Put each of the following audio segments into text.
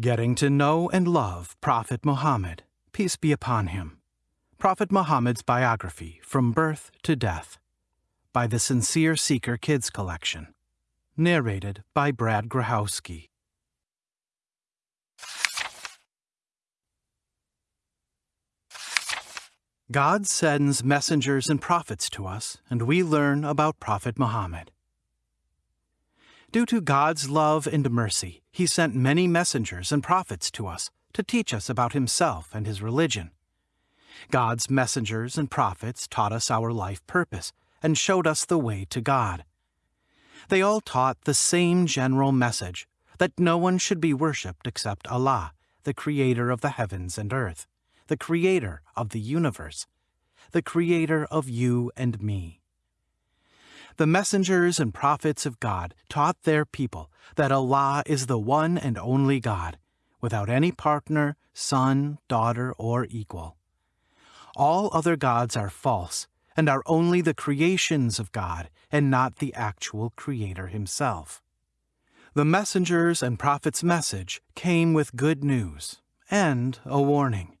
Getting to know and love Prophet Muhammad, peace be upon him. Prophet Muhammad's biography from birth to death by the Sincere Seeker Kids Collection. Narrated by Brad Grahowski. God sends messengers and prophets to us, and we learn about Prophet Muhammad. Due to God's love and mercy, He sent many messengers and prophets to us to teach us about Himself and His religion. God's messengers and prophets taught us our life purpose and showed us the way to God. They all taught the same general message that no one should be worshipped except Allah, the Creator of the heavens and earth the creator of the universe, the creator of you and me. The messengers and prophets of God taught their people that Allah is the one and only God, without any partner, son, daughter, or equal. All other gods are false and are only the creations of God and not the actual Creator Himself. The messengers and prophets' message came with good news and a warning.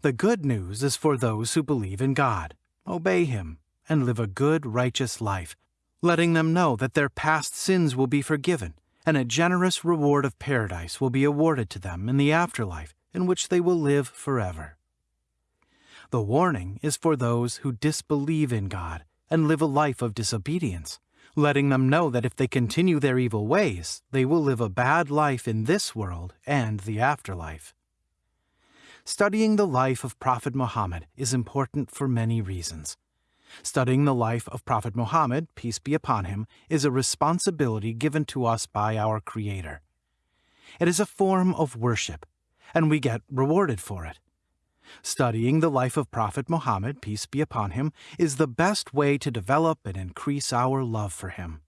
The good news is for those who believe in God, obey Him, and live a good, righteous life, letting them know that their past sins will be forgiven and a generous reward of paradise will be awarded to them in the afterlife in which they will live forever. The warning is for those who disbelieve in God and live a life of disobedience, letting them know that if they continue their evil ways, they will live a bad life in this world and the afterlife. Studying the life of Prophet Muhammad is important for many reasons. Studying the life of Prophet Muhammad, peace be upon him, is a responsibility given to us by our Creator. It is a form of worship, and we get rewarded for it. Studying the life of Prophet Muhammad, peace be upon him, is the best way to develop and increase our love for him.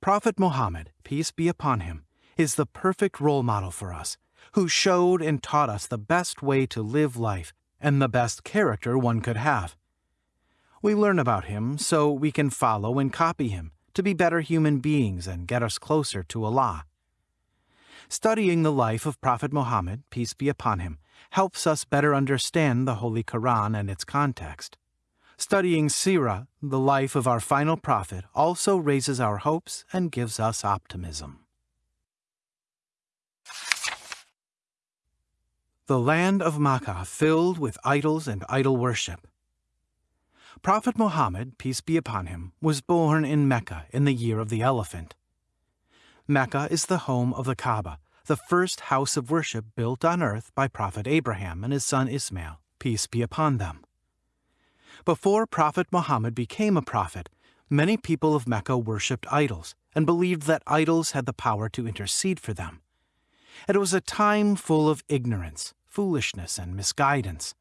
Prophet Muhammad, peace be upon him, is the perfect role model for us who showed and taught us the best way to live life and the best character one could have. We learn about him so we can follow and copy him to be better human beings and get us closer to Allah. Studying the life of Prophet Muhammad, peace be upon him, helps us better understand the Holy Quran and its context. Studying Sirah, the life of our final prophet, also raises our hopes and gives us optimism. the land of Makkah filled with idols and idol worship. Prophet Muhammad, peace be upon him, was born in Mecca in the year of the elephant. Mecca is the home of the Kaaba, the first house of worship built on earth by Prophet Abraham and his son Ismail, peace be upon them. Before Prophet Muhammad became a prophet, many people of Mecca worshipped idols and believed that idols had the power to intercede for them. It was a time full of ignorance, foolishness and misguidance.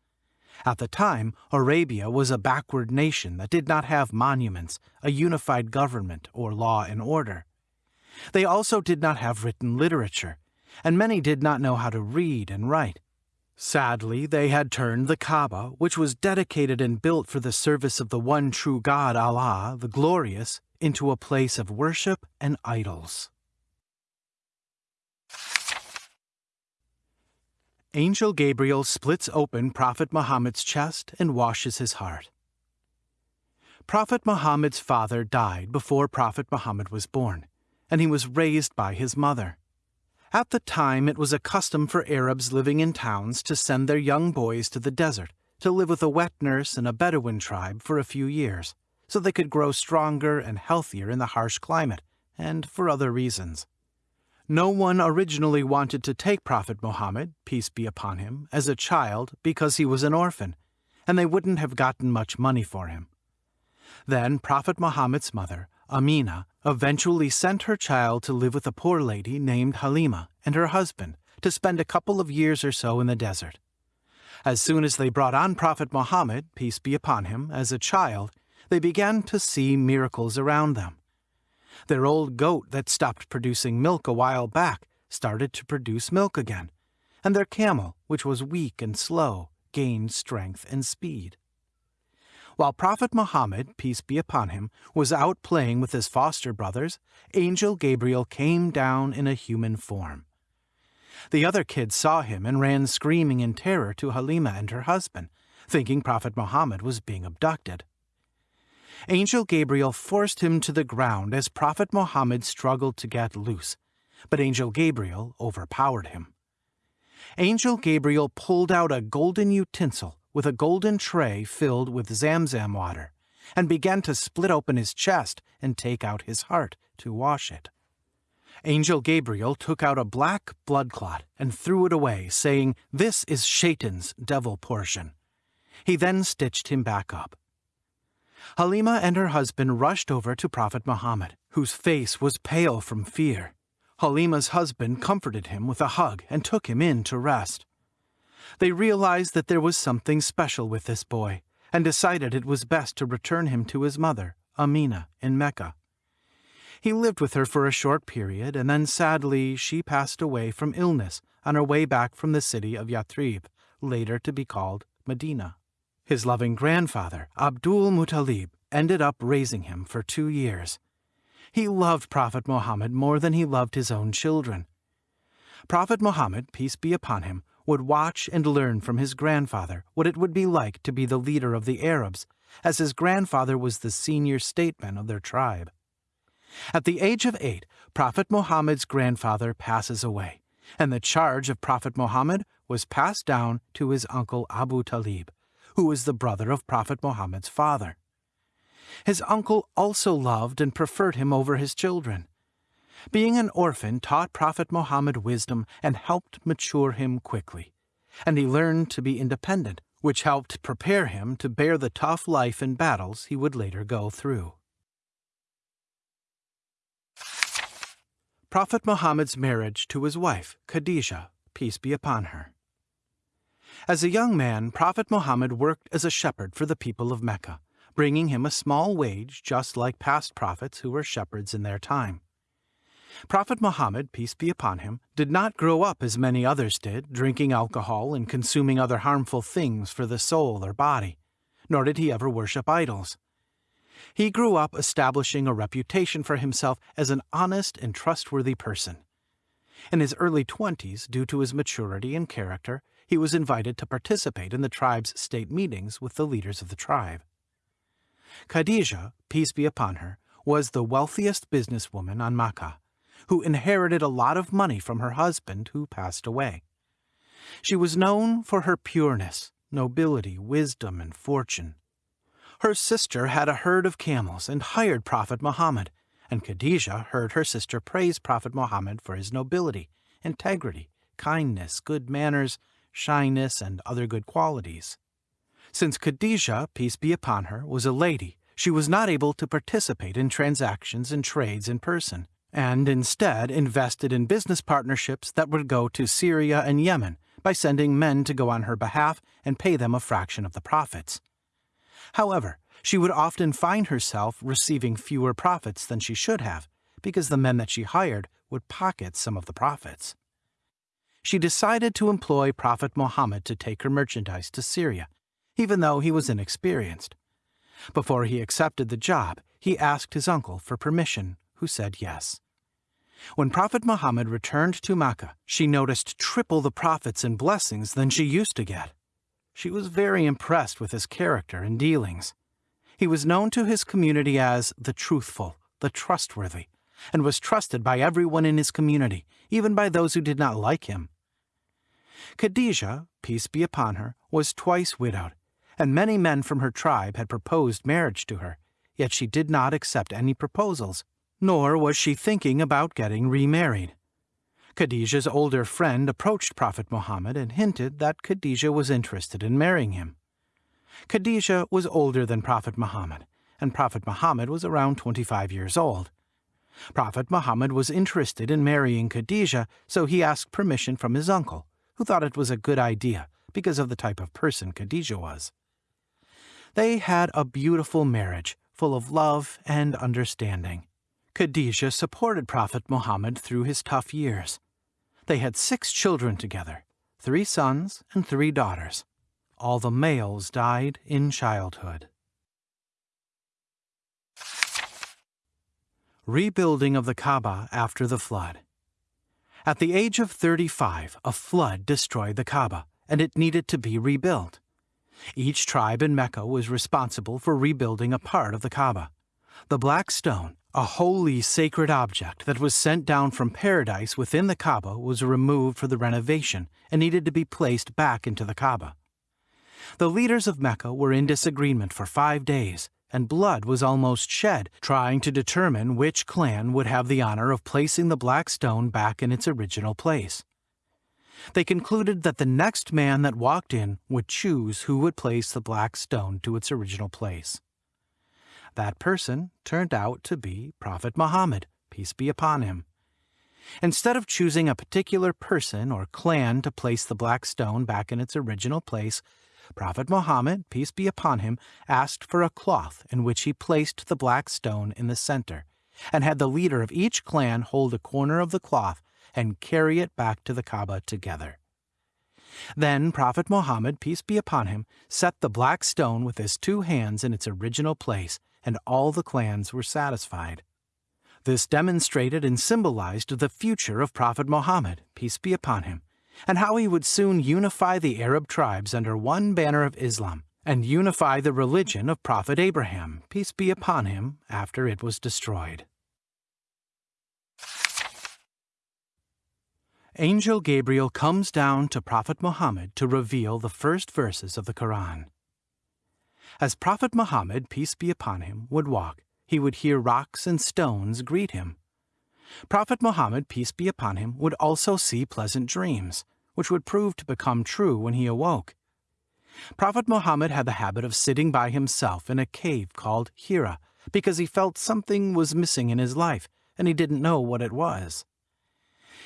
At the time, Arabia was a backward nation that did not have monuments, a unified government, or law and order. They also did not have written literature, and many did not know how to read and write. Sadly, they had turned the Kaaba, which was dedicated and built for the service of the one true God, Allah, the Glorious, into a place of worship and idols. Angel Gabriel splits open Prophet Muhammad's chest and washes his heart. Prophet Muhammad's father died before Prophet Muhammad was born, and he was raised by his mother. At the time, it was a custom for Arabs living in towns to send their young boys to the desert to live with a wet nurse in a Bedouin tribe for a few years, so they could grow stronger and healthier in the harsh climate, and for other reasons. No one originally wanted to take Prophet Muhammad, peace be upon him, as a child because he was an orphan, and they wouldn't have gotten much money for him. Then Prophet Muhammad's mother, Amina, eventually sent her child to live with a poor lady named Halima and her husband to spend a couple of years or so in the desert. As soon as they brought on Prophet Muhammad, peace be upon him, as a child, they began to see miracles around them. Their old goat that stopped producing milk a while back started to produce milk again, and their camel, which was weak and slow, gained strength and speed. While Prophet Muhammad, peace be upon him, was out playing with his foster brothers, Angel Gabriel came down in a human form. The other kids saw him and ran screaming in terror to Halima and her husband, thinking Prophet Muhammad was being abducted. Angel Gabriel forced him to the ground as Prophet Muhammad struggled to get loose, but Angel Gabriel overpowered him. Angel Gabriel pulled out a golden utensil with a golden tray filled with Zamzam water and began to split open his chest and take out his heart to wash it. Angel Gabriel took out a black blood clot and threw it away, saying, This is Shaitan's devil portion. He then stitched him back up. Halima and her husband rushed over to Prophet Muhammad, whose face was pale from fear. Halima's husband comforted him with a hug and took him in to rest. They realized that there was something special with this boy and decided it was best to return him to his mother, Amina, in Mecca. He lived with her for a short period, and then sadly she passed away from illness on her way back from the city of Yathrib, later to be called Medina. His loving grandfather, Abdul Muttalib, ended up raising him for two years. He loved Prophet Muhammad more than he loved his own children. Prophet Muhammad, peace be upon him, would watch and learn from his grandfather what it would be like to be the leader of the Arabs, as his grandfather was the senior statesman of their tribe. At the age of eight, Prophet Muhammad's grandfather passes away, and the charge of Prophet Muhammad was passed down to his uncle Abu Talib, who was the brother of Prophet Muhammad's father. His uncle also loved and preferred him over his children. Being an orphan taught Prophet Muhammad wisdom and helped mature him quickly, and he learned to be independent, which helped prepare him to bear the tough life and battles he would later go through. Prophet Muhammad's marriage to his wife, Khadijah, peace be upon her. As a young man, Prophet Muhammad worked as a shepherd for the people of Mecca, bringing him a small wage just like past prophets who were shepherds in their time. Prophet Muhammad, peace be upon him, did not grow up as many others did, drinking alcohol and consuming other harmful things for the soul or body, nor did he ever worship idols. He grew up establishing a reputation for himself as an honest and trustworthy person. In his early twenties, due to his maturity and character, he was invited to participate in the tribe's state meetings with the leaders of the tribe. Khadijah, peace be upon her, was the wealthiest businesswoman on Makkah, who inherited a lot of money from her husband who passed away. She was known for her pureness, nobility, wisdom, and fortune. Her sister had a herd of camels and hired Prophet Muhammad, and Khadijah heard her sister praise Prophet Muhammad for his nobility, integrity, kindness, good manners, shyness, and other good qualities. Since Khadijah, peace be upon her, was a lady, she was not able to participate in transactions and trades in person, and instead invested in business partnerships that would go to Syria and Yemen by sending men to go on her behalf and pay them a fraction of the profits. However, she would often find herself receiving fewer profits than she should have, because the men that she hired would pocket some of the profits. She decided to employ Prophet Muhammad to take her merchandise to Syria, even though he was inexperienced. Before he accepted the job, he asked his uncle for permission, who said yes. When Prophet Muhammad returned to Mecca, she noticed triple the profits and blessings than she used to get. She was very impressed with his character and dealings. He was known to his community as the truthful, the trustworthy, and was trusted by everyone in his community, even by those who did not like him. Khadijah, peace be upon her, was twice widowed, and many men from her tribe had proposed marriage to her, yet she did not accept any proposals, nor was she thinking about getting remarried. Khadijah's older friend approached Prophet Muhammad and hinted that Khadijah was interested in marrying him. Khadijah was older than Prophet Muhammad, and Prophet Muhammad was around 25 years old. Prophet Muhammad was interested in marrying Khadijah, so he asked permission from his uncle, who thought it was a good idea because of the type of person Khadijah was. They had a beautiful marriage, full of love and understanding. Khadijah supported Prophet Muhammad through his tough years. They had six children together, three sons and three daughters. All the males died in childhood. Rebuilding of the Kaaba after the flood. At the age of 35, a flood destroyed the Kaaba, and it needed to be rebuilt. Each tribe in Mecca was responsible for rebuilding a part of the Kaaba. The black stone, a holy sacred object that was sent down from paradise within the Kaaba, was removed for the renovation and needed to be placed back into the Kaaba. The leaders of Mecca were in disagreement for five days, and blood was almost shed trying to determine which clan would have the honor of placing the black stone back in its original place. They concluded that the next man that walked in would choose who would place the black stone to its original place. That person turned out to be Prophet Muhammad, peace be upon him. Instead of choosing a particular person or clan to place the black stone back in its original place, Prophet Muhammad, peace be upon him, asked for a cloth in which he placed the black stone in the center, and had the leader of each clan hold a corner of the cloth and carry it back to the Kaaba together. Then Prophet Muhammad, peace be upon him, set the black stone with his two hands in its original place, and all the clans were satisfied. This demonstrated and symbolized the future of Prophet Muhammad, peace be upon him, and how he would soon unify the Arab tribes under one banner of Islam and unify the religion of Prophet Abraham, peace be upon him, after it was destroyed. Angel Gabriel comes down to Prophet Muhammad to reveal the first verses of the Quran. As Prophet Muhammad, peace be upon him, would walk, he would hear rocks and stones greet him. Prophet Muhammad, peace be upon him, would also see pleasant dreams, which would prove to become true when he awoke. Prophet Muhammad had the habit of sitting by himself in a cave called Hira because he felt something was missing in his life and he didn't know what it was.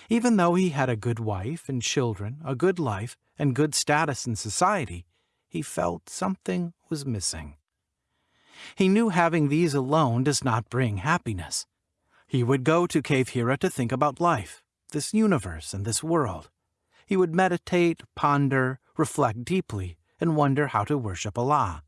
Even though he had a good wife and children, a good life, and good status in society, he felt something was missing. He knew having these alone does not bring happiness. He would go to Cave Hira to think about life, this universe and this world. He would meditate, ponder, reflect deeply, and wonder how to worship Allah.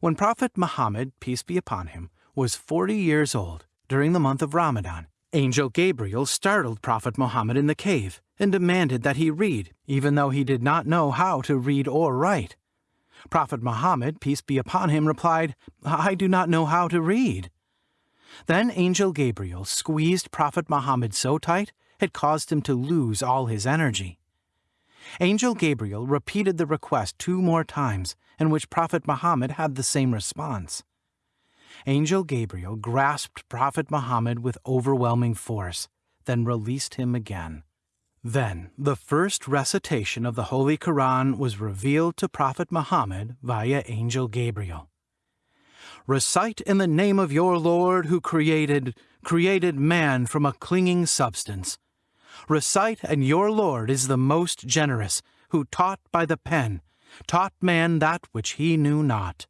When Prophet Muhammad, peace be upon him, was 40 years old, during the month of Ramadan, Angel Gabriel startled Prophet Muhammad in the cave and demanded that he read, even though he did not know how to read or write. Prophet Muhammad, peace be upon him, replied, I do not know how to read. Then Angel Gabriel squeezed Prophet Muhammad so tight it caused him to lose all his energy. Angel Gabriel repeated the request two more times, in which Prophet Muhammad had the same response. Angel Gabriel grasped Prophet Muhammad with overwhelming force, then released him again. Then, the first recitation of the Holy Quran was revealed to Prophet Muhammad via Angel Gabriel recite in the name of your Lord who created, created man from a clinging substance. Recite, and your Lord is the most generous, who taught by the pen, taught man that which he knew not.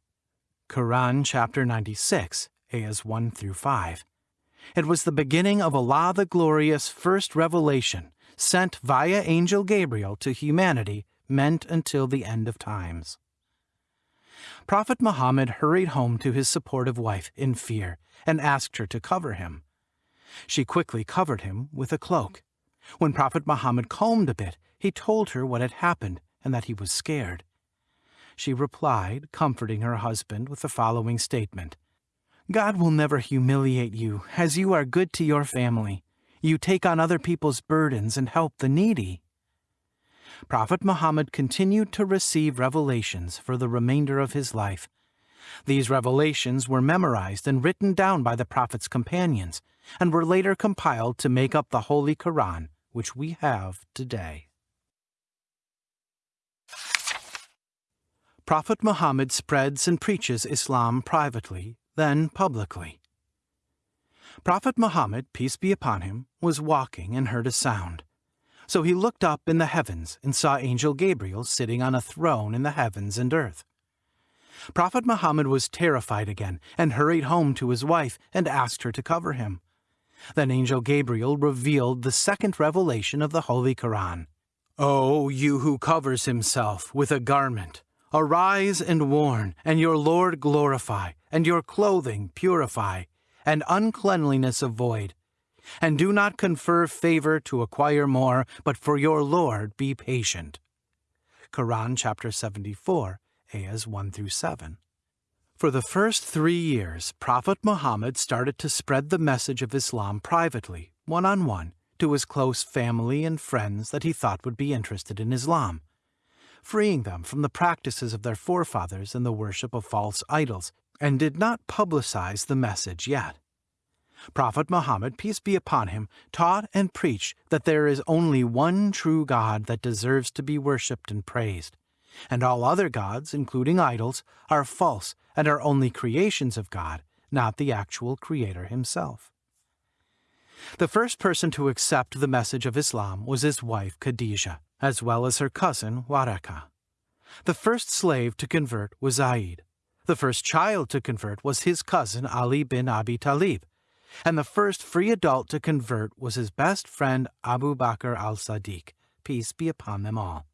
Quran chapter 96, ayahs 1 through 5. It was the beginning of Allah the Glorious' first revelation, sent via Angel Gabriel to humanity, meant until the end of times. Prophet Muhammad hurried home to his supportive wife in fear and asked her to cover him. She quickly covered him with a cloak. When Prophet Muhammad calmed a bit, he told her what had happened and that he was scared. She replied, comforting her husband with the following statement God will never humiliate you, as you are good to your family. You take on other people's burdens and help the needy. Prophet Muhammad continued to receive revelations for the remainder of his life. These revelations were memorized and written down by the Prophet's companions and were later compiled to make up the Holy Quran, which we have today. Prophet Muhammad spreads and preaches Islam privately, then publicly. Prophet Muhammad, peace be upon him, was walking and heard a sound. So he looked up in the heavens and saw Angel Gabriel sitting on a throne in the heavens and earth. Prophet Muhammad was terrified again and hurried home to his wife and asked her to cover him. Then Angel Gabriel revealed the second revelation of the Holy Quran. O you who covers himself with a garment, arise and warn, and your Lord glorify, and your clothing purify, and uncleanliness avoid. And do not confer favor to acquire more, but for your Lord be patient. Quran chapter 74, ayahs 1 through 7. For the first three years, Prophet Muhammad started to spread the message of Islam privately, one on one, to his close family and friends that he thought would be interested in Islam, freeing them from the practices of their forefathers and the worship of false idols, and did not publicize the message yet. Prophet Muhammad, peace be upon him, taught and preached that there is only one true God that deserves to be worshipped and praised, and all other gods, including idols, are false and are only creations of God, not the actual Creator himself. The first person to accept the message of Islam was his wife Khadijah, as well as her cousin Waraka. The first slave to convert was Zaid. The first child to convert was his cousin Ali bin Abi Talib, and the first free adult to convert was his best friend Abu Bakr al-Sadiq, peace be upon them all.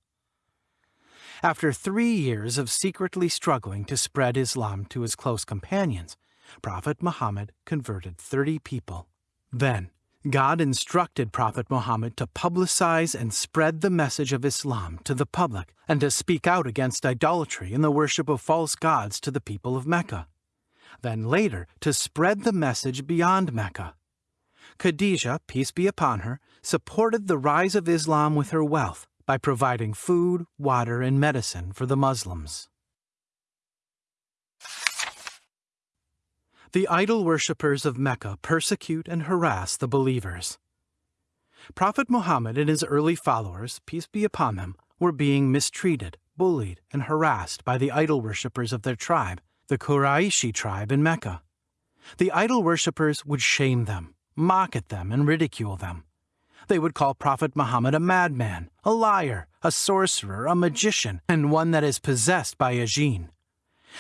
After three years of secretly struggling to spread Islam to his close companions, Prophet Muhammad converted 30 people. Then, God instructed Prophet Muhammad to publicize and spread the message of Islam to the public and to speak out against idolatry and the worship of false gods to the people of Mecca. Then later, to spread the message beyond Mecca. Khadijah, peace be upon her, supported the rise of Islam with her wealth by providing food, water, and medicine for the Muslims. The idol worshippers of Mecca persecute and harass the believers. Prophet Muhammad and his early followers, peace be upon them, were being mistreated, bullied, and harassed by the idol worshippers of their tribe, the Quraishi tribe in Mecca. The idol worshippers would shame them, mock at them, and ridicule them. They would call Prophet Muhammad a madman, a liar, a sorcerer, a magician, and one that is possessed by a jinn.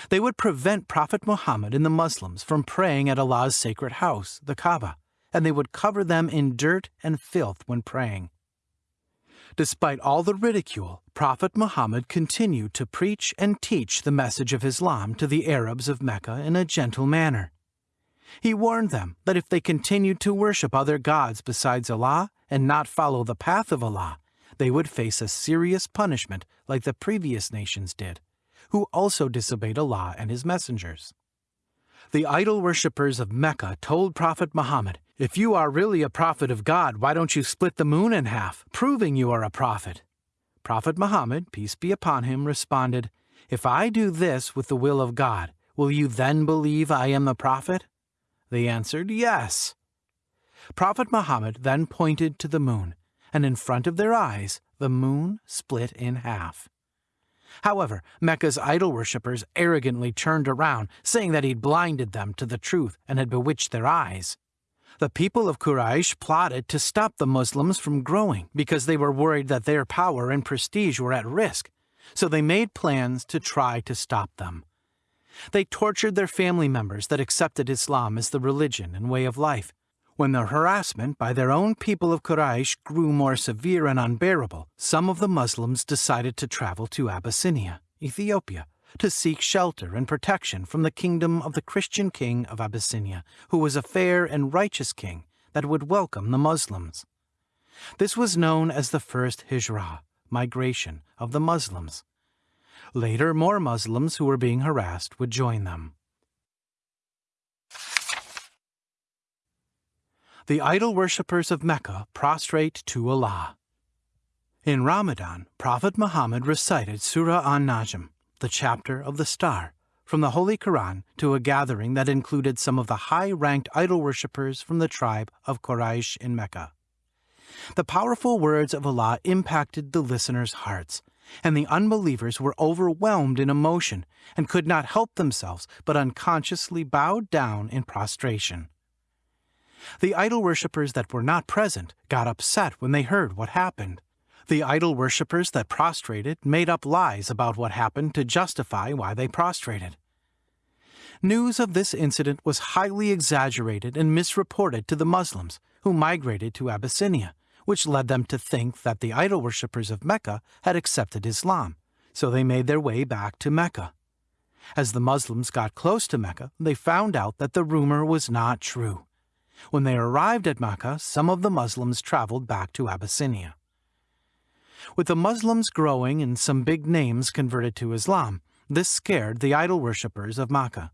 They would prevent Prophet Muhammad and the Muslims from praying at Allah's sacred house, the Kaaba, and they would cover them in dirt and filth when praying. Despite all the ridicule, Prophet Muhammad continued to preach and teach the message of Islam to the Arabs of Mecca in a gentle manner. He warned them that if they continued to worship other gods besides Allah and not follow the path of Allah, they would face a serious punishment like the previous nations did who also disobeyed Allah and his messengers. The idol worshippers of Mecca told Prophet Muhammad, If you are really a prophet of God, why don't you split the moon in half, proving you are a prophet? Prophet Muhammad, peace be upon him, responded, If I do this with the will of God, will you then believe I am the prophet? They answered, Yes. Prophet Muhammad then pointed to the moon, and in front of their eyes the moon split in half. However, Mecca's idol worshippers arrogantly turned around, saying that he'd blinded them to the truth and had bewitched their eyes. The people of Quraysh plotted to stop the Muslims from growing because they were worried that their power and prestige were at risk, so they made plans to try to stop them. They tortured their family members that accepted Islam as the religion and way of life, when the harassment by their own people of Quraysh grew more severe and unbearable, some of the Muslims decided to travel to Abyssinia, Ethiopia, to seek shelter and protection from the kingdom of the Christian king of Abyssinia, who was a fair and righteous king that would welcome the Muslims. This was known as the first Hijrah, migration of the Muslims. Later, more Muslims who were being harassed would join them. the idol worshippers of Mecca prostrate to Allah. In Ramadan, Prophet Muhammad recited Surah An-Najm, the chapter of the star, from the Holy Quran to a gathering that included some of the high-ranked idol worshippers from the tribe of Quraysh in Mecca. The powerful words of Allah impacted the listeners' hearts, and the unbelievers were overwhelmed in emotion and could not help themselves but unconsciously bowed down in prostration. The idol worshippers that were not present got upset when they heard what happened. The idol worshippers that prostrated made up lies about what happened to justify why they prostrated. News of this incident was highly exaggerated and misreported to the Muslims, who migrated to Abyssinia, which led them to think that the idol worshippers of Mecca had accepted Islam, so they made their way back to Mecca. As the Muslims got close to Mecca, they found out that the rumor was not true When they arrived at Mecca, some of the Muslims traveled back to Abyssinia. With the Muslims growing and some big names converted to Islam, this scared the idol worshippers of Mecca.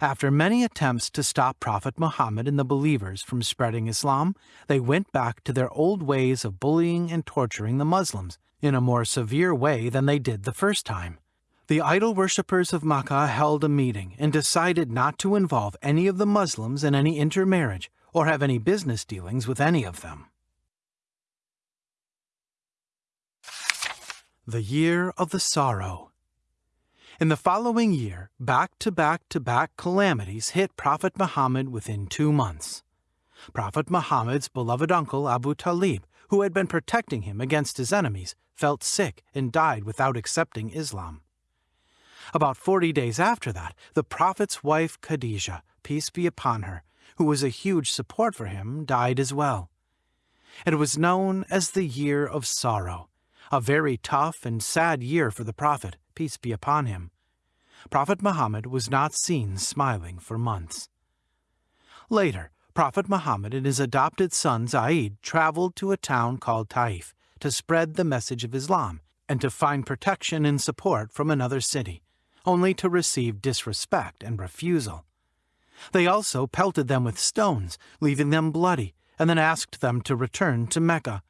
After many attempts to stop Prophet Muhammad and the believers from spreading Islam, they went back to their old ways of bullying and torturing the Muslims in a more severe way than they did the first time. The idol worshippers of Makkah held a meeting and decided not to involve any of the Muslims in any intermarriage or have any business dealings with any of them. The Year of the Sorrow In the following year, back-to-back-to-back calamities hit Prophet Muhammad within two months. Prophet Muhammad's beloved uncle Abu Talib, who had been protecting him against his enemies, felt sick and died without accepting Islam. About forty days after that, the Prophet's wife Khadijah, peace be upon her, who was a huge support for him, died as well. It was known as the Year of Sorrow, a very tough and sad year for the Prophet, peace be upon him. Prophet Muhammad was not seen smiling for months. Later, Prophet Muhammad and his adopted son Zaid traveled to a town called Taif to spread the message of Islam and to find protection and support from another city, only to receive disrespect and refusal. They also pelted them with stones, leaving them bloody, and then asked them to return to Mecca.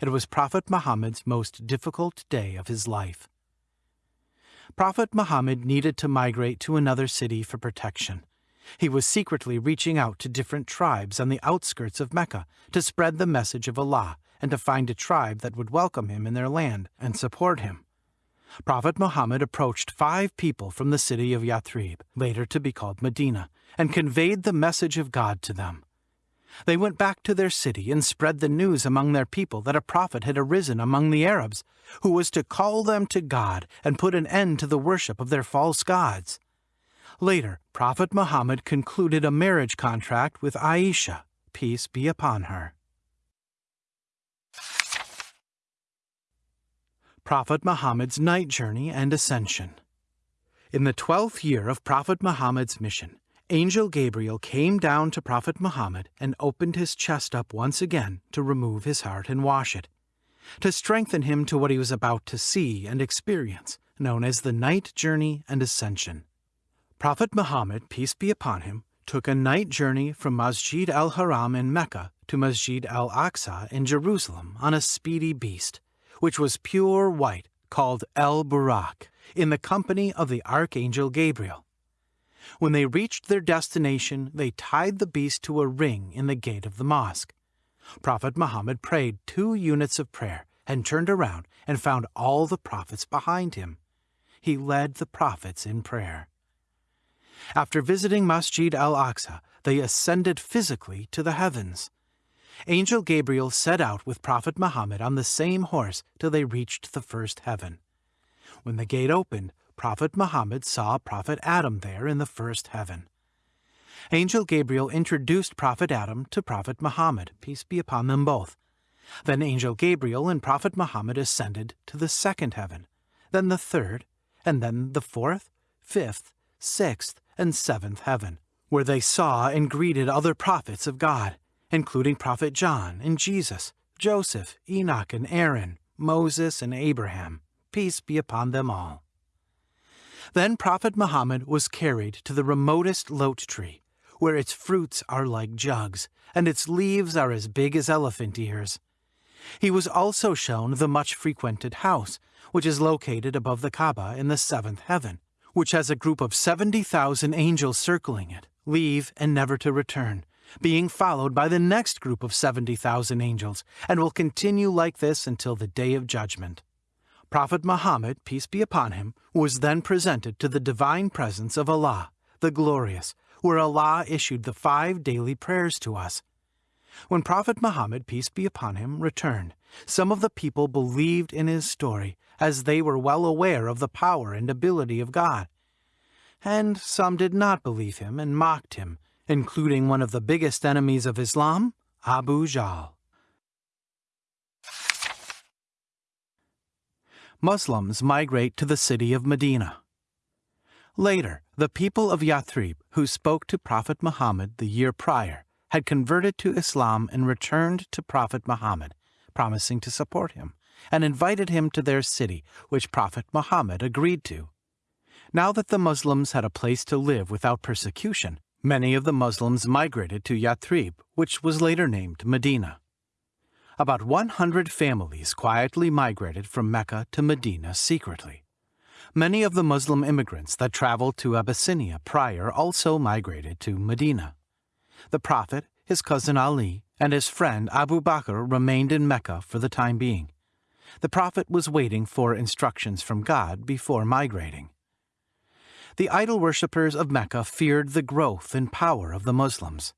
It was Prophet Muhammad's most difficult day of his life. Prophet Muhammad needed to migrate to another city for protection. He was secretly reaching out to different tribes on the outskirts of Mecca to spread the message of Allah and to find a tribe that would welcome him in their land and support him. Prophet Muhammad approached five people from the city of Yathrib, later to be called Medina, and conveyed the message of God to them. They went back to their city and spread the news among their people that a prophet had arisen among the Arabs, who was to call them to God and put an end to the worship of their false gods. Later, Prophet Muhammad concluded a marriage contract with Aisha, peace be upon her. Prophet Muhammad's Night Journey and Ascension. In the twelfth year of Prophet Muhammad's mission, Angel Gabriel came down to Prophet Muhammad and opened his chest up once again to remove his heart and wash it, to strengthen him to what he was about to see and experience, known as the Night Journey and Ascension. Prophet Muhammad, peace be upon him, took a night journey from Masjid al-Haram in Mecca to Masjid al-Aqsa in Jerusalem on a speedy beast which was pure white, called El Burak, in the company of the Archangel Gabriel. When they reached their destination, they tied the beast to a ring in the gate of the mosque. Prophet Muhammad prayed two units of prayer and turned around and found all the prophets behind him. He led the prophets in prayer. After visiting Masjid al-Aqsa, they ascended physically to the heavens. Angel Gabriel set out with Prophet Muhammad on the same horse till they reached the first heaven. When the gate opened, Prophet Muhammad saw Prophet Adam there in the first heaven. Angel Gabriel introduced Prophet Adam to Prophet Muhammad, peace be upon them both. Then Angel Gabriel and Prophet Muhammad ascended to the second heaven, then the third, and then the fourth, fifth, sixth, and seventh heaven, where they saw and greeted other prophets of God including Prophet John and Jesus, Joseph, Enoch and Aaron, Moses and Abraham, peace be upon them all. Then Prophet Muhammad was carried to the remotest lote tree, where its fruits are like jugs, and its leaves are as big as elephant ears. He was also shown the much frequented house, which is located above the Kaaba in the seventh heaven, which has a group of 70,000 angels circling it, leave and never to return, being followed by the next group of 70,000 angels, and will continue like this until the day of judgment. Prophet Muhammad, peace be upon him, was then presented to the divine presence of Allah, the Glorious, where Allah issued the five daily prayers to us. When Prophet Muhammad, peace be upon him, returned, some of the people believed in his story, as they were well aware of the power and ability of God. And some did not believe him and mocked him, including one of the biggest enemies of Islam, Abu Jahl. Muslims migrate to the city of Medina. Later, the people of Yathrib, who spoke to Prophet Muhammad the year prior, had converted to Islam and returned to Prophet Muhammad, promising to support him, and invited him to their city, which Prophet Muhammad agreed to. Now that the Muslims had a place to live without persecution, many of the Muslims migrated to Yathrib, which was later named Medina. About 100 families quietly migrated from Mecca to Medina secretly. Many of the Muslim immigrants that traveled to Abyssinia prior also migrated to Medina. The Prophet, his cousin Ali, and his friend Abu Bakr remained in Mecca for the time being. The Prophet was waiting for instructions from God before migrating. The idol worshippers of Mecca feared the growth and power of the Muslims.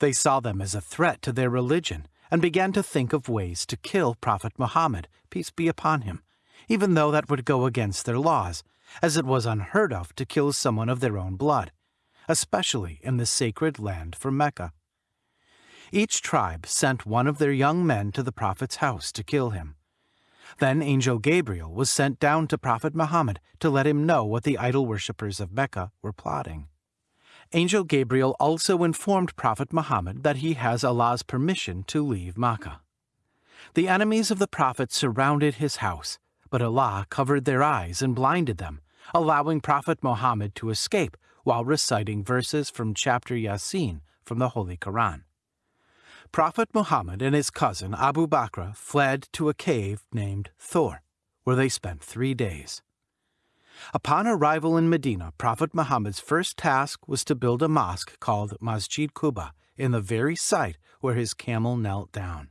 They saw them as a threat to their religion and began to think of ways to kill Prophet Muhammad, peace be upon him, even though that would go against their laws, as it was unheard of to kill someone of their own blood, especially in the sacred land for Mecca. Each tribe sent one of their young men to the Prophet's house to kill him. Then Angel Gabriel was sent down to Prophet Muhammad to let him know what the idol worshippers of Mecca were plotting. Angel Gabriel also informed Prophet Muhammad that he has Allah's permission to leave Mecca. The enemies of the Prophet surrounded his house, but Allah covered their eyes and blinded them, allowing Prophet Muhammad to escape while reciting verses from chapter Yasin from the Holy Quran. Prophet Muhammad and his cousin Abu Bakr fled to a cave named Thor, where they spent three days. Upon arrival in Medina, Prophet Muhammad's first task was to build a mosque called Masjid Quba in the very site where his camel knelt down.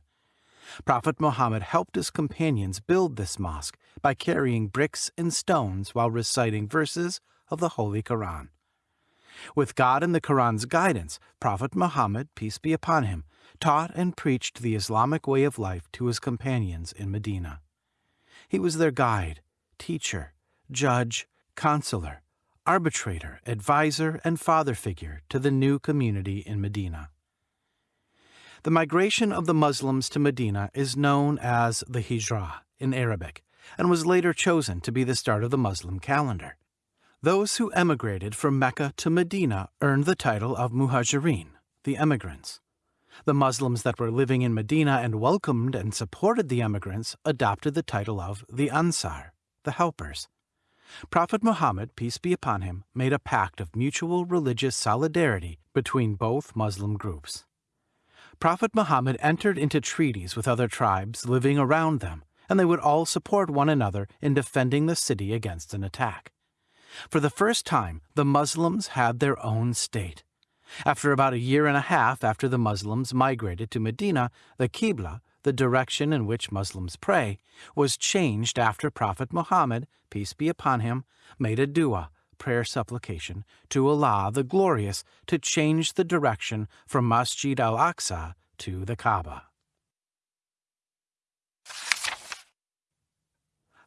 Prophet Muhammad helped his companions build this mosque by carrying bricks and stones while reciting verses of the Holy Quran. With God and the Quran's guidance, Prophet Muhammad, peace be upon him, taught and preached the Islamic way of life to his companions in Medina. He was their guide, teacher, judge, counselor, arbitrator, advisor, and father figure to the new community in Medina. The migration of the Muslims to Medina is known as the Hijrah in Arabic and was later chosen to be the start of the Muslim calendar. Those who emigrated from Mecca to Medina earned the title of Muhajirin, the emigrants. The Muslims that were living in Medina and welcomed and supported the emigrants adopted the title of the Ansar, the helpers. Prophet Muhammad, peace be upon him, made a pact of mutual religious solidarity between both Muslim groups. Prophet Muhammad entered into treaties with other tribes living around them, and they would all support one another in defending the city against an attack. For the first time, the Muslims had their own state. After about a year and a half after the Muslims migrated to Medina, the Qibla, the direction in which Muslims pray, was changed after Prophet Muhammad, peace be upon him, made a dua, prayer supplication, to Allah the Glorious to change the direction from Masjid al-Aqsa to the Kaaba.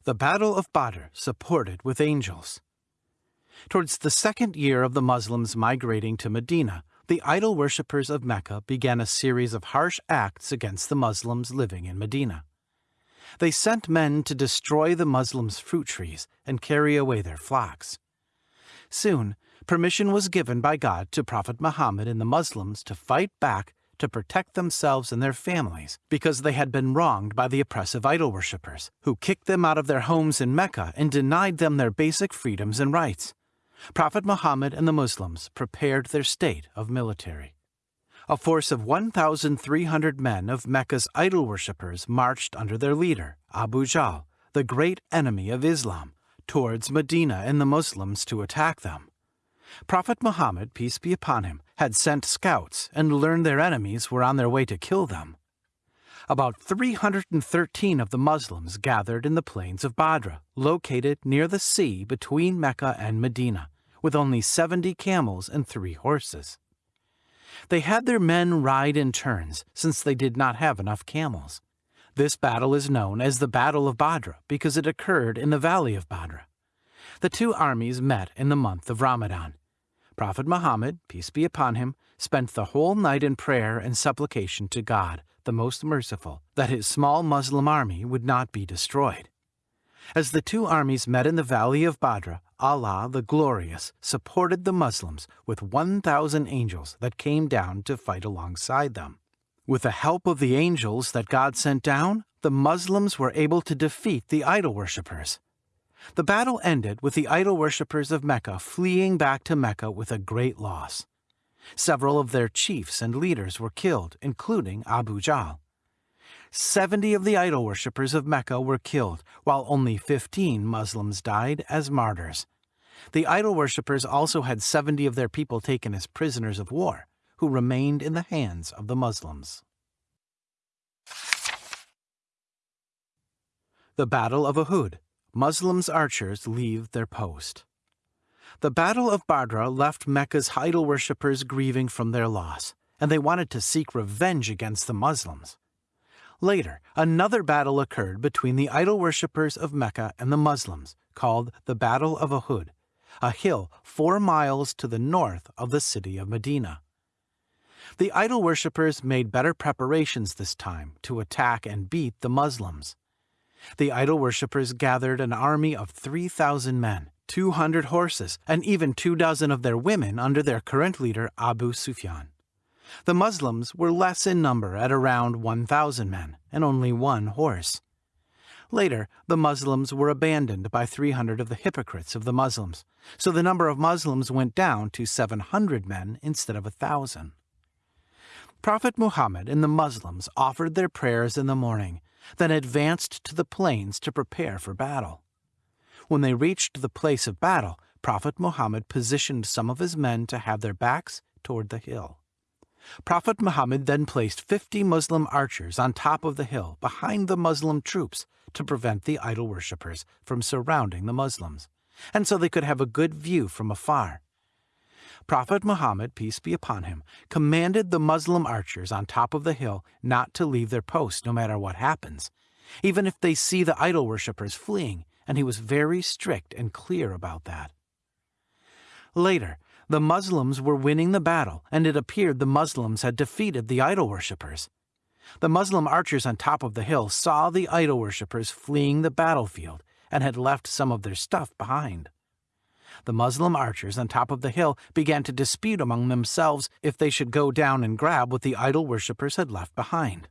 The Battle of Badr supported with angels. Towards the second year of the Muslims migrating to Medina, the idol worshippers of Mecca began a series of harsh acts against the Muslims living in Medina. They sent men to destroy the Muslims' fruit trees and carry away their flocks. Soon, permission was given by God to Prophet Muhammad and the Muslims to fight back to protect themselves and their families because they had been wronged by the oppressive idol worshippers, who kicked them out of their homes in Mecca and denied them their basic freedoms and rights. Prophet Muhammad and the Muslims prepared their state of military. A force of 1,300 men of Mecca's idol worshippers marched under their leader, Abu Jahl, the great enemy of Islam, towards Medina and the Muslims to attack them. Prophet Muhammad, peace be upon him, had sent scouts and learned their enemies were on their way to kill them. About 313 of the Muslims gathered in the plains of Badr, located near the sea between Mecca and Medina with only 70 camels and three horses. They had their men ride in turns, since they did not have enough camels. This battle is known as the Battle of Badr because it occurred in the valley of Badr. The two armies met in the month of Ramadan. Prophet Muhammad, peace be upon him, spent the whole night in prayer and supplication to God, the most merciful, that his small Muslim army would not be destroyed. As the two armies met in the valley of Badr, Allah the Glorious supported the Muslims with 1,000 angels that came down to fight alongside them. With the help of the angels that God sent down, the Muslims were able to defeat the idol worshippers. The battle ended with the idol worshippers of Mecca fleeing back to Mecca with a great loss. Several of their chiefs and leaders were killed, including Abu Jahl. Seventy of the idol worshippers of Mecca were killed, while only 15 Muslims died as martyrs. The idol worshippers also had 70 of their people taken as prisoners of war, who remained in the hands of the Muslims. The Battle of Uhud. Muslims archers leave their post. The Battle of Badr left Mecca's idol worshippers grieving from their loss, and they wanted to seek revenge against the Muslims. Later, another battle occurred between the idol worshippers of Mecca and the Muslims, called the Battle of Uhud, a hill four miles to the north of the city of Medina. The idol worshippers made better preparations this time to attack and beat the Muslims. The idol worshippers gathered an army of 3,000 men, 200 horses, and even two dozen of their women under their current leader Abu Sufyan. The Muslims were less in number at around 1,000 men and only one horse. Later, the Muslims were abandoned by 300 of the hypocrites of the Muslims, so the number of Muslims went down to 700 men instead of a thousand. Prophet Muhammad and the Muslims offered their prayers in the morning, then advanced to the plains to prepare for battle. When they reached the place of battle, Prophet Muhammad positioned some of his men to have their backs toward the hill. Prophet Muhammad then placed 50 Muslim archers on top of the hill behind the Muslim troops to prevent the idol worshippers from surrounding the Muslims, and so they could have a good view from afar. Prophet Muhammad, peace be upon him, commanded the Muslim archers on top of the hill not to leave their post no matter what happens, even if they see the idol worshippers fleeing, and he was very strict and clear about that. Later, the Muslims were winning the battle, and it appeared the Muslims had defeated the idol worshippers. The Muslim archers on top of the hill saw the idol worshippers fleeing the battlefield and had left some of their stuff behind. The Muslim archers on top of the hill began to dispute among themselves if they should go down and grab what the idol worshippers had left behind.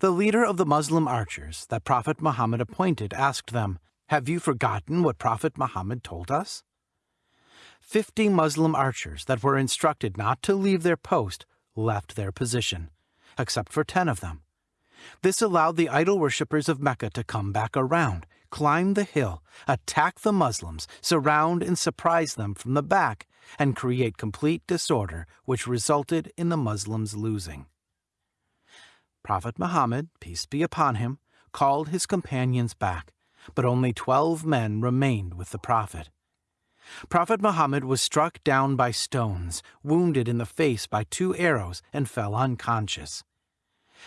The leader of the Muslim archers that Prophet Muhammad appointed asked them, Have you forgotten what Prophet Muhammad told us? Fifty Muslim archers that were instructed not to leave their post left their position, except for ten of them. This allowed the idol worshippers of Mecca to come back around, climb the hill, attack the Muslims, surround and surprise them from the back, and create complete disorder, which resulted in the Muslims losing. Prophet Muhammad, peace be upon him, called his companions back, but only twelve men remained with the Prophet. Prophet Muhammad was struck down by stones, wounded in the face by two arrows, and fell unconscious.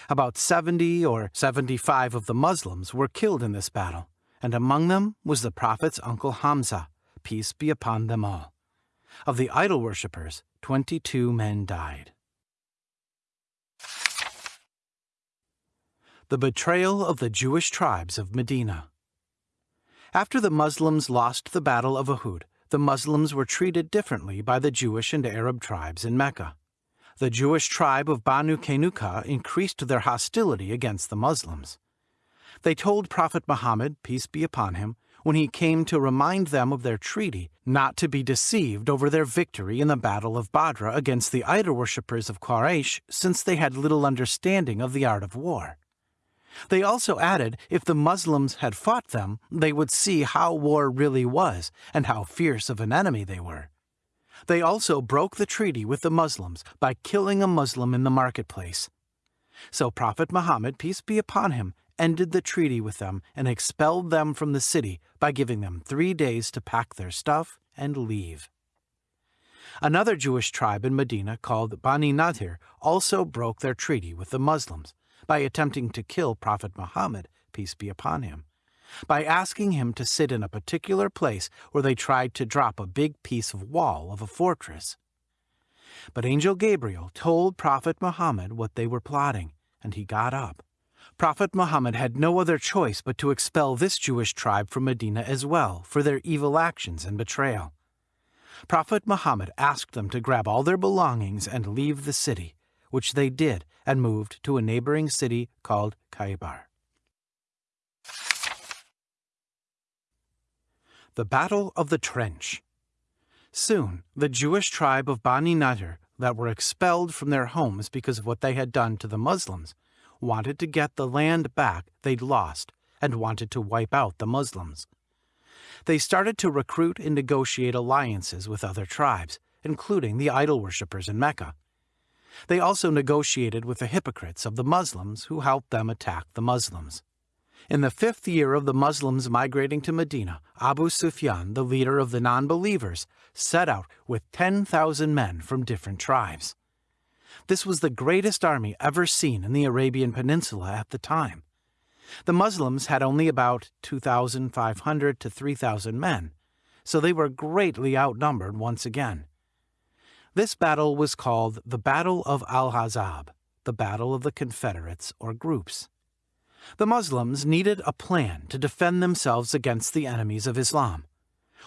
About 70 or 75 of the Muslims were killed in this battle, and among them was the Prophet's uncle Hamza, peace be upon them all. Of the idol worshippers, 22 men died. The betrayal of the Jewish tribes of Medina. After the Muslims lost the Battle of Uhud, the Muslims were treated differently by the Jewish and Arab tribes in Mecca. The Jewish tribe of Banu Qaynuqa increased their hostility against the Muslims. They told Prophet Muhammad, peace be upon him, when he came to remind them of their treaty, not to be deceived over their victory in the Battle of Badr against the idol worshippers of Quraysh, since they had little understanding of the art of war. They also added if the Muslims had fought them, they would see how war really was and how fierce of an enemy they were. They also broke the treaty with the Muslims by killing a Muslim in the marketplace. So Prophet Muhammad, peace be upon him, ended the treaty with them and expelled them from the city by giving them three days to pack their stuff and leave. Another Jewish tribe in Medina called Bani Nadir also broke their treaty with the Muslims by attempting to kill Prophet Muhammad, peace be upon him, by asking him to sit in a particular place where they tried to drop a big piece of wall of a fortress. But Angel Gabriel told Prophet Muhammad what they were plotting, and he got up. Prophet Muhammad had no other choice but to expel this Jewish tribe from Medina as well for their evil actions and betrayal. Prophet Muhammad asked them to grab all their belongings and leave the city, which they did and moved to a neighboring city called Khaybar. The Battle of the Trench Soon, the Jewish tribe of Bani Nadir that were expelled from their homes because of what they had done to the Muslims wanted to get the land back they'd lost and wanted to wipe out the Muslims. They started to recruit and negotiate alliances with other tribes, including the idol worshippers in Mecca. They also negotiated with the hypocrites of the Muslims who helped them attack the Muslims. In the fifth year of the Muslims migrating to Medina, Abu Sufyan, the leader of the non-believers, set out with 10,000 men from different tribes. This was the greatest army ever seen in the Arabian Peninsula at the time. The Muslims had only about 2,500 to 3,000 men, so they were greatly outnumbered once again. This battle was called the Battle of Al-Ahzab, the Battle of the Confederates or Groups. The Muslims needed a plan to defend themselves against the enemies of Islam.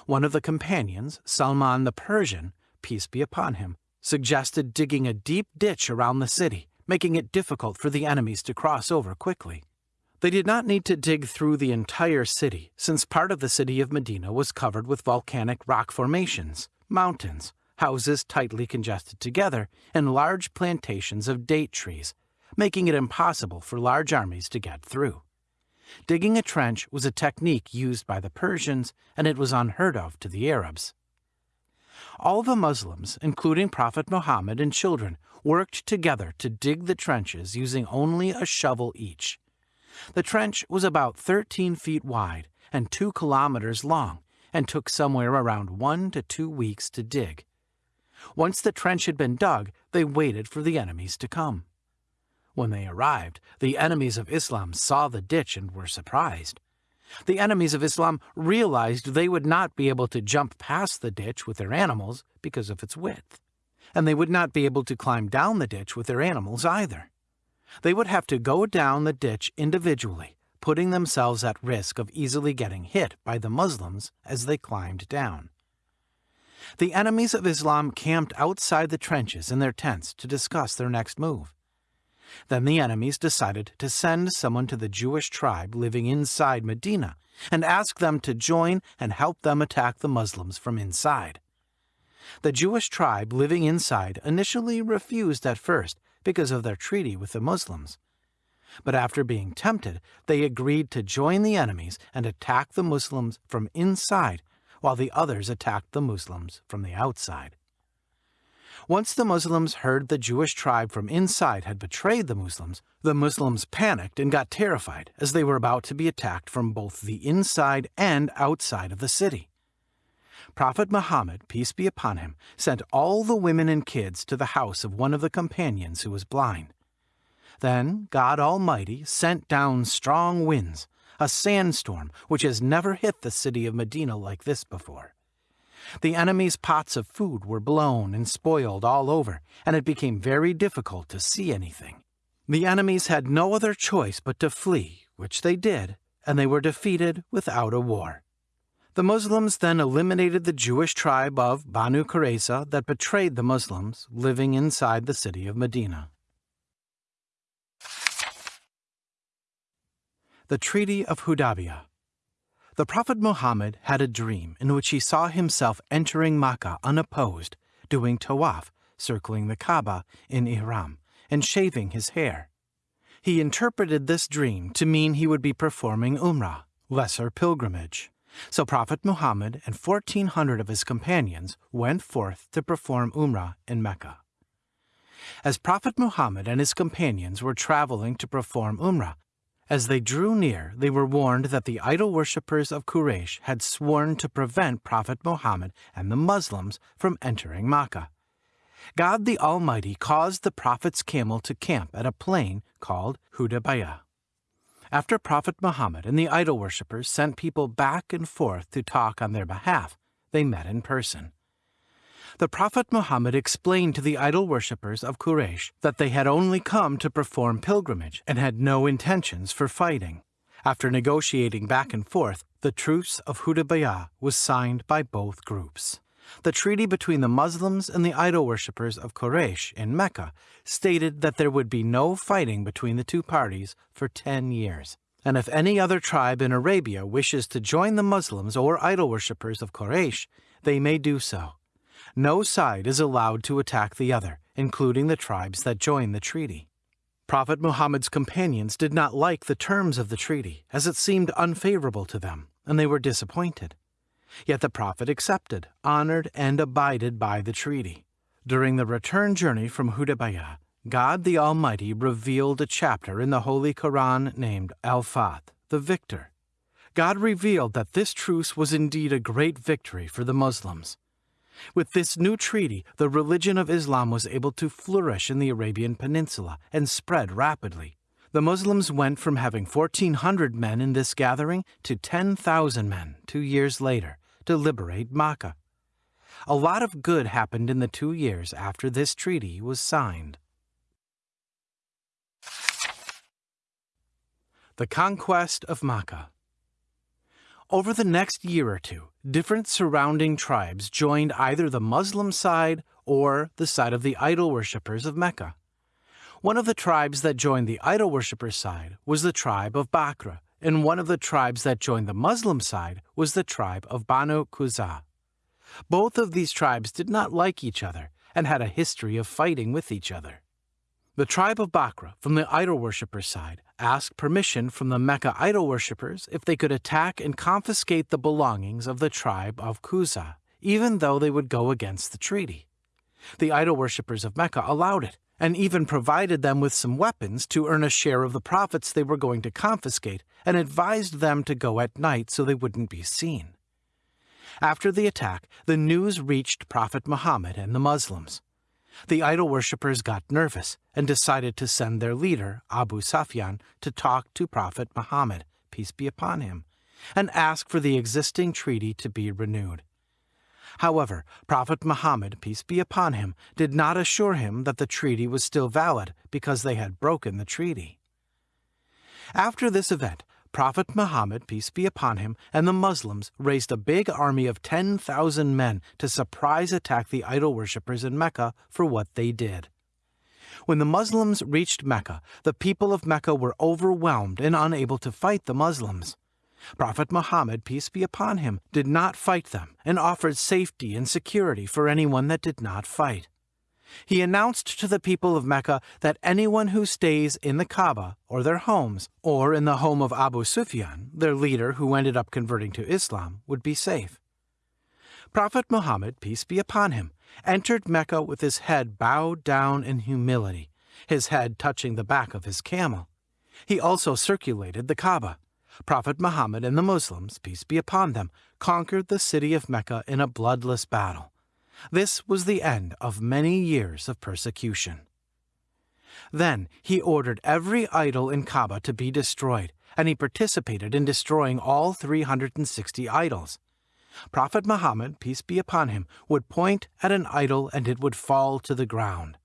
One of the companions, Salman the Persian, peace be upon him, suggested digging a deep ditch around the city, making it difficult for the enemies to cross over quickly. They did not need to dig through the entire city, since part of the city of Medina was covered with volcanic rock formations, mountains, houses tightly congested together, and large plantations of date trees, making it impossible for large armies to get through. Digging a trench was a technique used by the Persians, and it was unheard of to the Arabs. All the Muslims, including Prophet Muhammad and children, worked together to dig the trenches using only a shovel each. The trench was about 13 feet wide and 2 kilometers long and took somewhere around one to two weeks to dig. Once the trench had been dug, they waited for the enemies to come. When they arrived, the enemies of Islam saw the ditch and were surprised. The enemies of Islam realized they would not be able to jump past the ditch with their animals because of its width, and they would not be able to climb down the ditch with their animals either. They would have to go down the ditch individually, putting themselves at risk of easily getting hit by the Muslims as they climbed down. The enemies of Islam camped outside the trenches in their tents to discuss their next move. Then the enemies decided to send someone to the Jewish tribe living inside Medina and ask them to join and help them attack the Muslims from inside. The Jewish tribe living inside initially refused at first because of their treaty with the Muslims. But after being tempted, they agreed to join the enemies and attack the Muslims from inside while the others attacked the Muslims from the outside. Once the Muslims heard the Jewish tribe from inside had betrayed the Muslims, the Muslims panicked and got terrified as they were about to be attacked from both the inside and outside of the city. Prophet Muhammad, peace be upon him, sent all the women and kids to the house of one of the companions who was blind. Then God Almighty sent down strong winds, a sandstorm which has never hit the city of Medina like this before. The enemy's pots of food were blown and spoiled all over, and it became very difficult to see anything. The enemies had no other choice but to flee, which they did, and they were defeated without a war. The Muslims then eliminated the Jewish tribe of Banu Qurayza that betrayed the Muslims living inside the city of Medina. The Treaty of Hudaybiyah the Prophet Muhammad had a dream in which he saw himself entering Makkah unopposed, doing tawaf, circling the Kaaba in ihram, and shaving his hair. He interpreted this dream to mean he would be performing Umrah, lesser pilgrimage. So Prophet Muhammad and 1400 of his companions went forth to perform Umrah in Mecca. As Prophet Muhammad and his companions were traveling to perform Umrah, as they drew near, they were warned that the idol worshippers of Quraysh had sworn to prevent Prophet Muhammad and the Muslims from entering Mecca. God the Almighty caused the Prophet's camel to camp at a plain called Hudaybiyah. After Prophet Muhammad and the idol worshippers sent people back and forth to talk on their behalf, they met in person. The Prophet Muhammad explained to the idol worshippers of Quraysh that they had only come to perform pilgrimage and had no intentions for fighting. After negotiating back and forth, the truce of Hudaybiyah was signed by both groups. The treaty between the Muslims and the idol worshippers of Quraysh in Mecca stated that there would be no fighting between the two parties for 10 years. And if any other tribe in Arabia wishes to join the Muslims or idol worshippers of Quraysh, they may do so. No side is allowed to attack the other, including the tribes that join the treaty. Prophet Muhammad's companions did not like the terms of the treaty, as it seemed unfavorable to them, and they were disappointed. Yet the Prophet accepted, honored, and abided by the treaty. During the return journey from Hudaybiyah, God the Almighty revealed a chapter in the Holy Quran named Al Fath, the Victor. God revealed that this truce was indeed a great victory for the Muslims. With this new treaty, the religion of Islam was able to flourish in the Arabian Peninsula and spread rapidly. The Muslims went from having 1,400 men in this gathering to 10,000 men two years later to liberate Makkah. A lot of good happened in the two years after this treaty was signed. The Conquest of Makkah over the next year or two, different surrounding tribes joined either the Muslim side or the side of the idol worshippers of Mecca. One of the tribes that joined the idol worshippers' side was the tribe of Bakra, and one of the tribes that joined the Muslim side was the tribe of Banu Quza. Both of these tribes did not like each other and had a history of fighting with each other. The tribe of Bakra, from the idol worshippers' side, asked permission from the Mecca idol worshippers if they could attack and confiscate the belongings of the tribe of Quza, even though they would go against the treaty. The idol worshippers of Mecca allowed it, and even provided them with some weapons to earn a share of the profits they were going to confiscate, and advised them to go at night so they wouldn't be seen. After the attack, the news reached Prophet Muhammad and the Muslims. The idol worshippers got nervous and decided to send their leader, Abu Sufyan, to talk to Prophet Muhammad, peace be upon him, and ask for the existing treaty to be renewed. However, Prophet Muhammad, peace be upon him, did not assure him that the treaty was still valid because they had broken the treaty. After this event, Prophet Muhammad, peace be upon him, and the Muslims raised a big army of 10,000 men to surprise attack the idol worshippers in Mecca for what they did. When the Muslims reached Mecca, the people of Mecca were overwhelmed and unable to fight the Muslims. Prophet Muhammad, peace be upon him, did not fight them and offered safety and security for anyone that did not fight. He announced to the people of Mecca that anyone who stays in the Kaaba or their homes, or in the home of Abu Sufyan, their leader who ended up converting to Islam, would be safe. Prophet Muhammad, peace be upon him, entered Mecca with his head bowed down in humility, his head touching the back of his camel. He also circulated the Kaaba. Prophet Muhammad and the Muslims, peace be upon them, conquered the city of Mecca in a bloodless battle. This was the end of many years of persecution. Then he ordered every idol in Kaaba to be destroyed, and he participated in destroying all 360 idols. Prophet Muhammad, peace be upon him, would point at an idol and it would fall to the ground.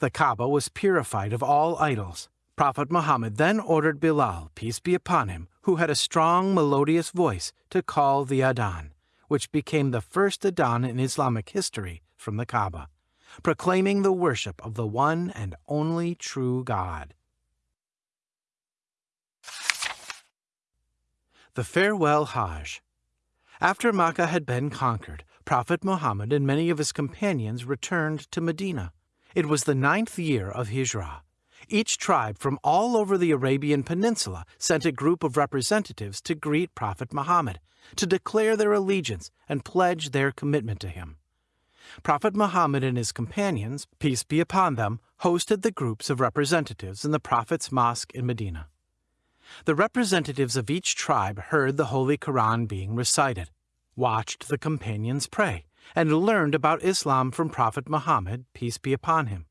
The Kaaba was purified of all idols. Prophet Muhammad then ordered Bilal, peace be upon him, who had a strong melodious voice, to call the Adhan which became the first Adhan in Islamic history from the Kaaba, proclaiming the worship of the one and only true God. The Farewell Hajj After Makkah had been conquered, Prophet Muhammad and many of his companions returned to Medina. It was the ninth year of Hijrah. Each tribe from all over the Arabian Peninsula sent a group of representatives to greet Prophet Muhammad to declare their allegiance and pledge their commitment to him. Prophet Muhammad and his companions, peace be upon them, hosted the groups of representatives in the Prophet's mosque in Medina. The representatives of each tribe heard the Holy Quran being recited, watched the companions pray, and learned about Islam from Prophet Muhammad, peace be upon him.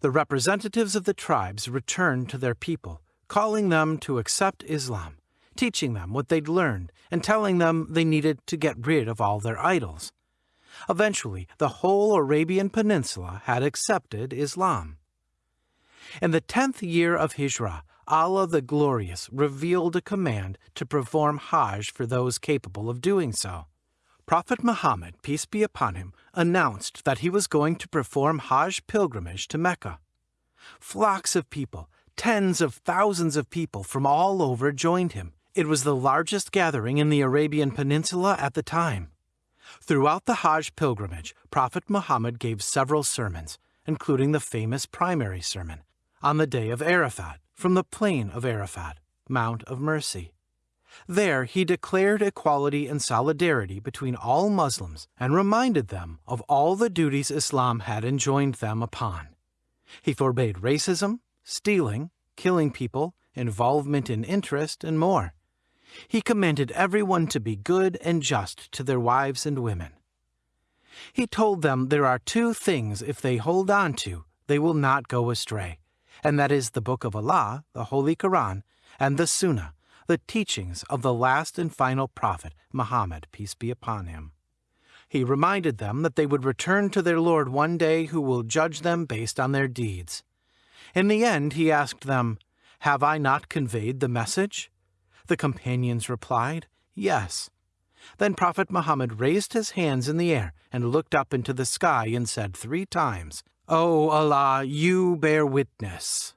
The representatives of the tribes returned to their people, calling them to accept Islam teaching them what they'd learned and telling them they needed to get rid of all their idols. Eventually, the whole Arabian Peninsula had accepted Islam. In the tenth year of Hijrah, Allah the Glorious revealed a command to perform Hajj for those capable of doing so. Prophet Muhammad, peace be upon him, announced that he was going to perform Hajj pilgrimage to Mecca. Flocks of people, tens of thousands of people from all over joined him. It was the largest gathering in the Arabian Peninsula at the time. Throughout the Hajj pilgrimage, Prophet Muhammad gave several sermons, including the famous primary sermon, on the day of Arafat, from the plain of Arafat, Mount of Mercy. There he declared equality and solidarity between all Muslims and reminded them of all the duties Islam had enjoined them upon. He forbade racism, stealing, killing people, involvement in interest, and more. He commanded everyone to be good and just to their wives and women. He told them there are two things if they hold on to, they will not go astray and that is the Book of Allah, the Holy Quran, and the Sunnah, the teachings of the last and final prophet, Muhammad, peace be upon him. He reminded them that they would return to their Lord one day who will judge them based on their deeds. In the end, he asked them, Have I not conveyed the message? The companions replied, Yes. Then Prophet Muhammad raised his hands in the air and looked up into the sky and said three times, O Allah, you bear witness.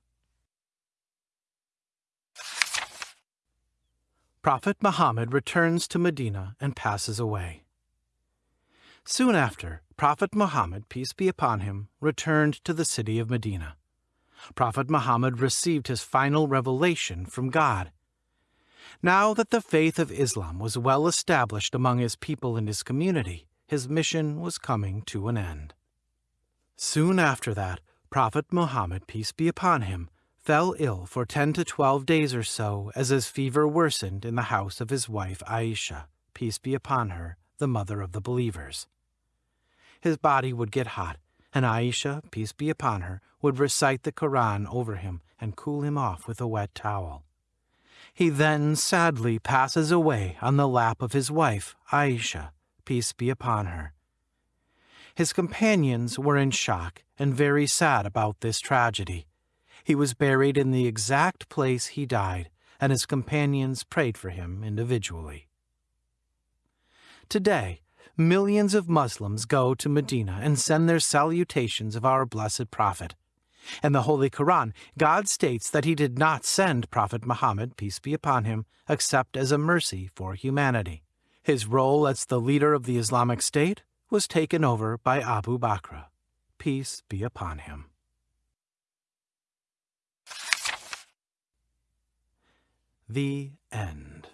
Prophet Muhammad returns to Medina and passes away. Soon after, Prophet Muhammad, peace be upon him, returned to the city of Medina. Prophet Muhammad received his final revelation from God. Now that the faith of Islam was well established among his people and his community, his mission was coming to an end. Soon after that, Prophet Muhammad, peace be upon him, fell ill for ten to twelve days or so as his fever worsened in the house of his wife Aisha, peace be upon her, the mother of the believers. His body would get hot, and Aisha, peace be upon her, would recite the Koran over him and cool him off with a wet towel. He then sadly passes away on the lap of his wife, Aisha, peace be upon her. His companions were in shock and very sad about this tragedy. He was buried in the exact place he died, and his companions prayed for him individually. Today, millions of Muslims go to Medina and send their salutations of our blessed Prophet. In the Holy Quran, God states that he did not send Prophet Muhammad, peace be upon him, except as a mercy for humanity. His role as the leader of the Islamic State was taken over by Abu Bakr. Peace be upon him. The End.